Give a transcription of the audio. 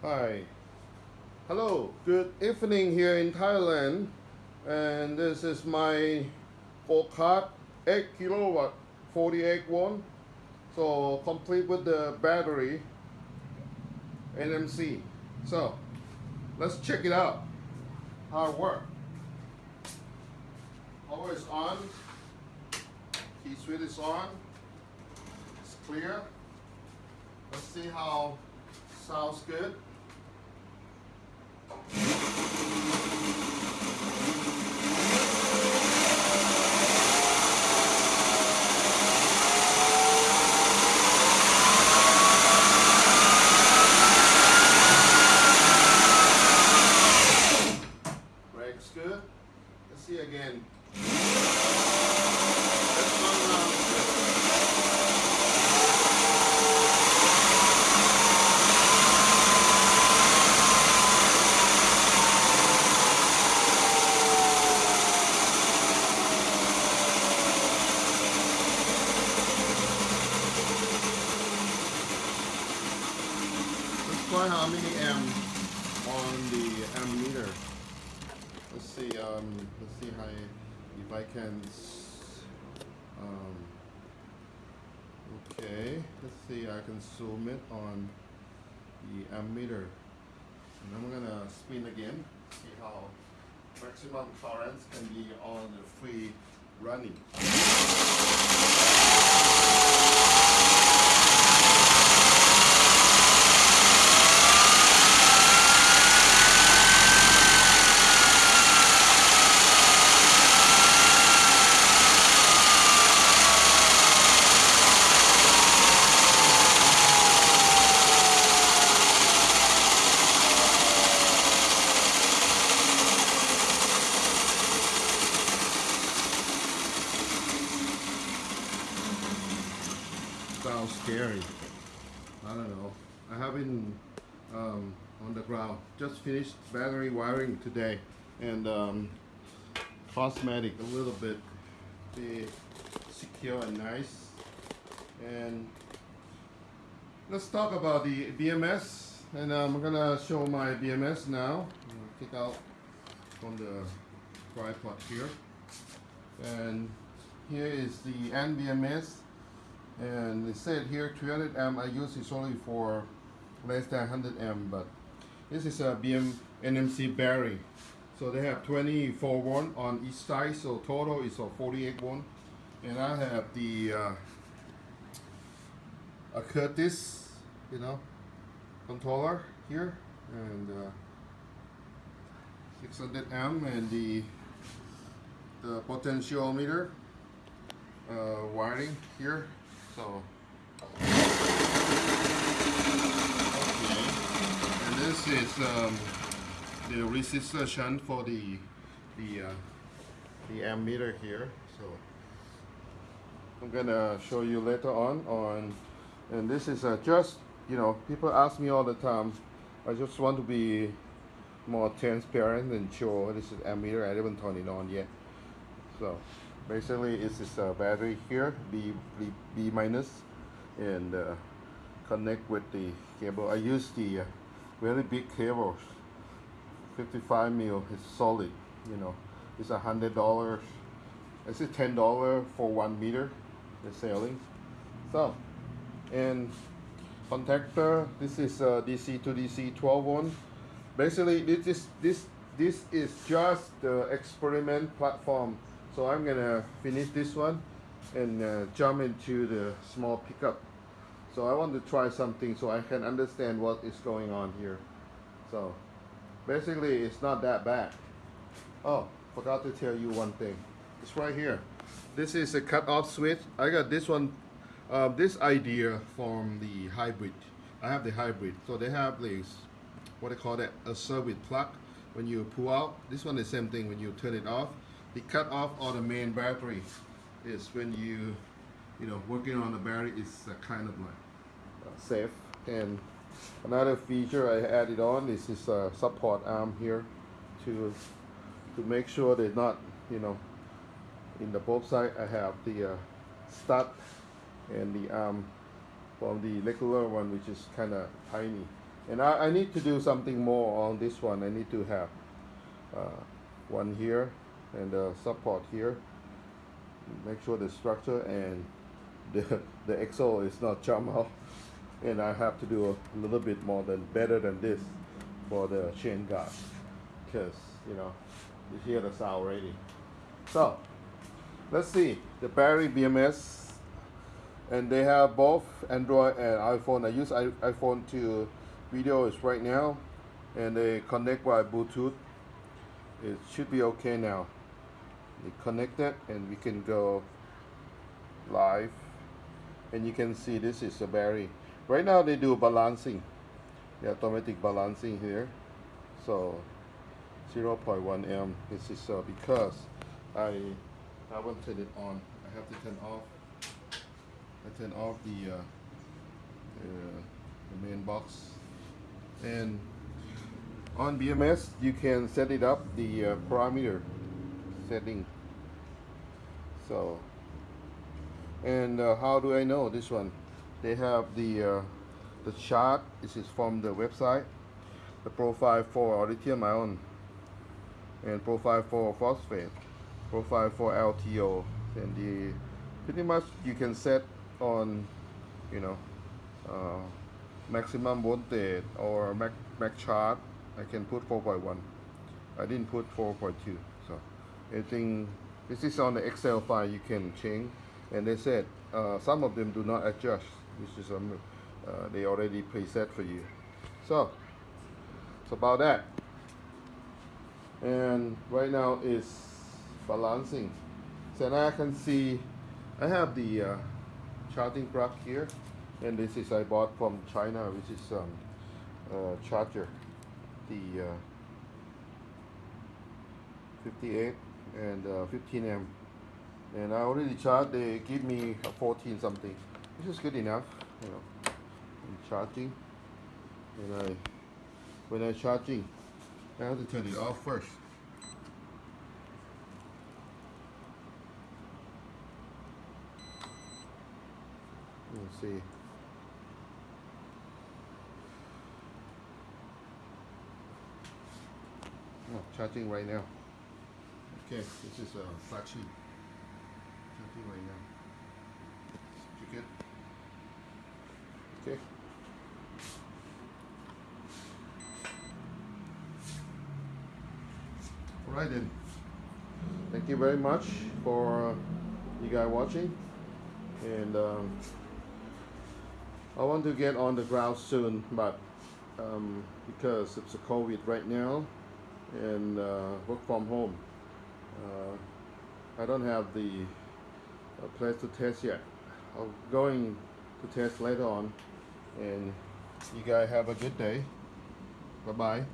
Hi. Hello. Good evening here in Thailand. And this is my four card 8 kilowatt 48 watt. So complete with the battery NMC. So let's check it out. How it works. Power is on. Key switch is on. It's clear. Let's see how sounds good. Brakes good. Let's see again. How many amp on the ammeter. Let's see. Um, let's see how if I can. Um, okay. Let's see. I can zoom it on the ammeter, and I'm gonna spin again. See how maximum current can be on the free running. Sounds scary. I don't know. I haven't um, on the ground. Just finished battery wiring today, and um, cosmetic a little bit. Be secure and nice. And let's talk about the BMS. And I'm gonna show my BMS now. Take out from the tripod here. And here is the NBMS and it said here 300 amp I use is only for less than 100 amp but this is a BM NMC battery so they have 24 one on each side so total is a 48 one and I have the uh, a Curtis you know controller here and uh, 600 amp and the the potentiometer uh, wiring here. So, okay. And this is um, the resistor shunt for the the uh, the ammeter here. So I'm gonna show you later on on. And this is uh, just you know people ask me all the time. I just want to be more transparent and show this is ammeter. I haven't turned it on yet. So basically it's this uh, battery here, B, B, minus, and uh, connect with the cable. I use the uh, very big cables, 55 mil, it's solid, you know. It's a hundred dollars, it's a ten dollar for one meter, they're selling. So, and contactor, this is uh, DC to DC 12 one. Basically, this is this this is just the experiment platform. So I'm gonna finish this one and uh, jump into the small pickup. So I want to try something so I can understand what is going on here. So basically, it's not that bad. Oh, forgot to tell you one thing. It's right here. This is a cut-off switch. I got this one, uh, this idea from the hybrid. I have the hybrid. So they have this, what they call that, a service plug. When you pull out, this one is the same thing when you turn it off. Cut off or the main battery is when you, you know, working on the battery is uh, kind of like uh, safe. And another feature I added on is this uh, support arm here to to make sure they're not, you know, in the both side I have the uh, stud and the arm from the regular one which is kind of tiny And I, I need to do something more on this one. I need to have uh, one here and uh, support here. Make sure the structure and the the axle is not jump out. And I have to do a little bit more than better than this for the chain guard, because you know you hear the sound already. So let's see the Barry BMS and they have both Android and iPhone. I use iPhone to video is right now and they connect by Bluetooth. It should be okay now. They connected and we can go live and you can see this is a Barry. Right now they do balancing, the automatic balancing here. So 0.1 m. This is uh, because I haven't turned it on. I have to turn off. I turn off the, uh, uh, the main box. And on BMS, you can set it up the uh, parameter setting. So, and uh, how do I know this one? They have the uh, the chart. This is from the website. The profile for lithium ion and profile for phosphate, profile for LTO, and the pretty much you can set on, you know, uh, maximum voltage or max, max chart. I can put 4.1. I didn't put 4.2. So anything. This is on the Excel file. You can change, and they said uh, some of them do not adjust. This is um, uh, they already preset for you. So it's about that and right now it's balancing so now I can see I have the uh, charging here and this is I bought from China which is um, uh, charger the uh, 58 and uh, 15 amp and I already charged they give me a 14 something which is good enough you know I'm charging and I when I charging I have to turn it off first. Let's see. Oh, charging right now. Okay, this is a flat sheet. Charging right now. You? Okay. Alright then. Thank you very much for uh, you guys watching. And um, I want to get on the ground soon, but um, because it's a COVID right now and uh, work from home, uh, I don't have the uh, place to test yet. I'm going to test later on. And you guys have a good day. Bye bye.